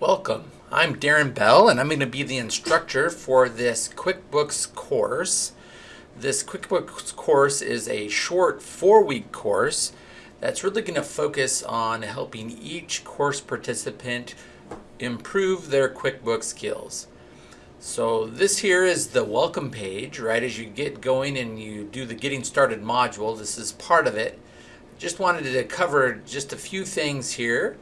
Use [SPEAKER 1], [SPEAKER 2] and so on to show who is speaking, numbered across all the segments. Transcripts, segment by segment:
[SPEAKER 1] Welcome. I'm Darren Bell and I'm going to be the instructor for this QuickBooks course. This QuickBooks course is a short four-week course that's really going to focus on helping each course participant improve their QuickBooks skills. So this here is the welcome page, right? As you get going and you do the getting started module, this is part of it. Just wanted to cover just a few things here.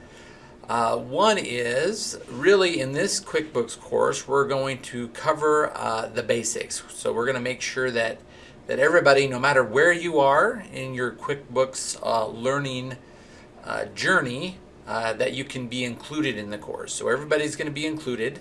[SPEAKER 1] Uh, one is really in this QuickBooks course, we're going to cover uh, the basics. So we're going to make sure that that everybody, no matter where you are in your QuickBooks uh, learning uh, journey, uh, that you can be included in the course. So everybody's going to be included.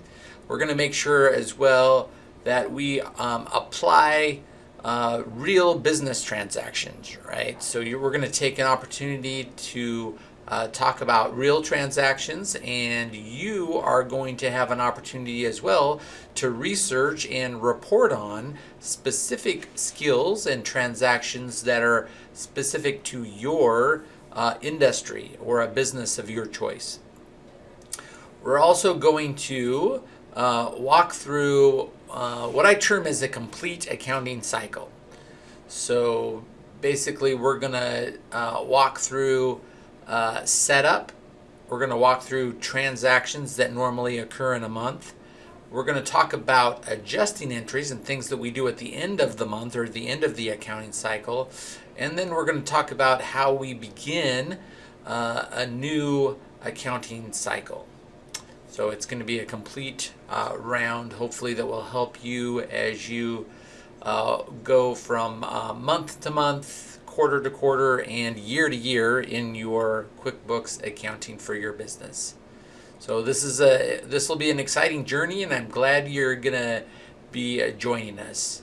[SPEAKER 1] We're going to make sure as well that we um, apply uh, real business transactions, right? So you, we're going to take an opportunity to uh, talk about real transactions and you are going to have an opportunity as well to research and report on specific skills and transactions that are specific to your uh, industry or a business of your choice. We're also going to uh, walk through uh, what I term as a complete accounting cycle. So basically we're going to uh, walk through uh, setup. We're going to walk through transactions that normally occur in a month. We're going to talk about adjusting entries and things that we do at the end of the month or the end of the accounting cycle. And then we're going to talk about how we begin uh, a new accounting cycle. So it's going to be a complete uh, round, hopefully, that will help you as you uh, go from uh, month to month, quarter to quarter and year to year in your QuickBooks accounting for your business. So this is a this will be an exciting journey and I'm glad you're gonna be uh, joining us.